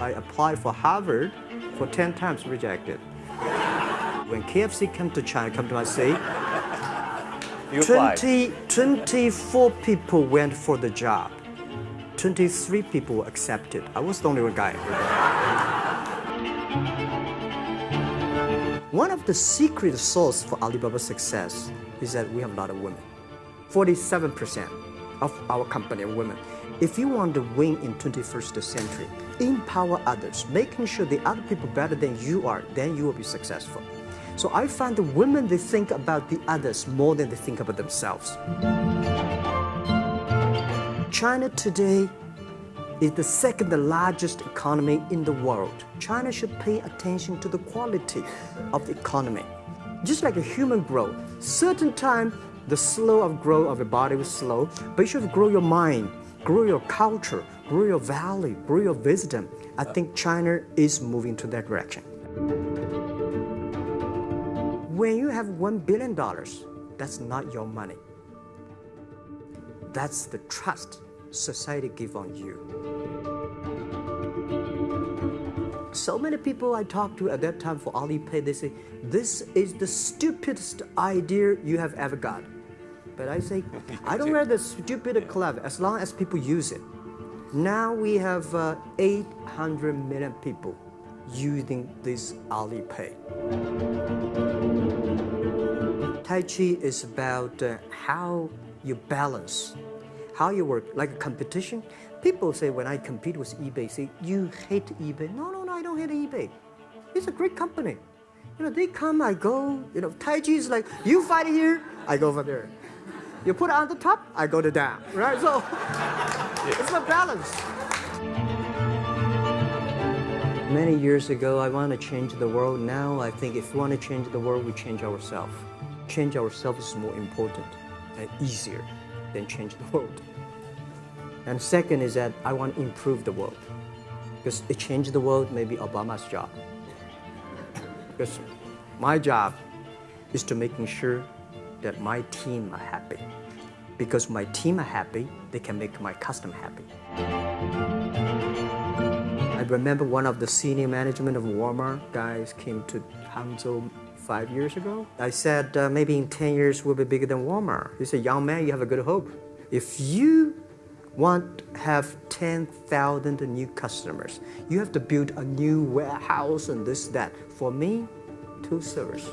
I applied for Harvard for 10 times rejected. When KFC came to China, come to my city, You 20, 24 people went for the job. 23 people were accepted. I was the only one guy. One of the secret source for Alibaba's success is that we have a lot of women. 47% of our company are women. If you want to win in 21st century, empower others, making sure the other people better than you are, then you will be successful. So I find the women, they think about the others more than they think about themselves. China today is the second largest economy in the world. China should pay attention to the quality of the economy. Just like a human growth, certain time the slow of growth of your body was slow, but you should grow your mind, grow your culture, grow your value, grow your wisdom. I think China is moving to that direction. When you have $1 billion, that's not your money. That's the trust society give on you. So many people I talked to at that time for Alipay, they say, this is the stupidest idea you have ever got. But I say, I don't the stupid or as long as people use it. Now we have uh, 800 million people using this Alipay. Tai Chi is about uh, how you balance, how you work, like a competition. People say when I compete with eBay, say, you hate eBay. No, no, no, I don't hate eBay. It's a great company. You know, they come, I go. You know, Tai Chi is like, you fight here, I go over there. You put it on the top, I go to down, right? So it's a balance. Many years ago, I want to change the world. Now, I think if we want to change the world, we change ourselves. Change ourselves is more important and easier than change the world. And second is that I want to improve the world. Because to change the world may be Obama's job. Because my job is to making sure that my team are happy. Because my team are happy, they can make my customer happy. I remember one of the senior management of Walmart guys came to Hangzhou five years ago. I said, uh, maybe in 10 years we'll be bigger than Walmart. He said, young man, you have a good hope. If you want to have 10,000 new customers, you have to build a new warehouse and this, that. For me, two servers.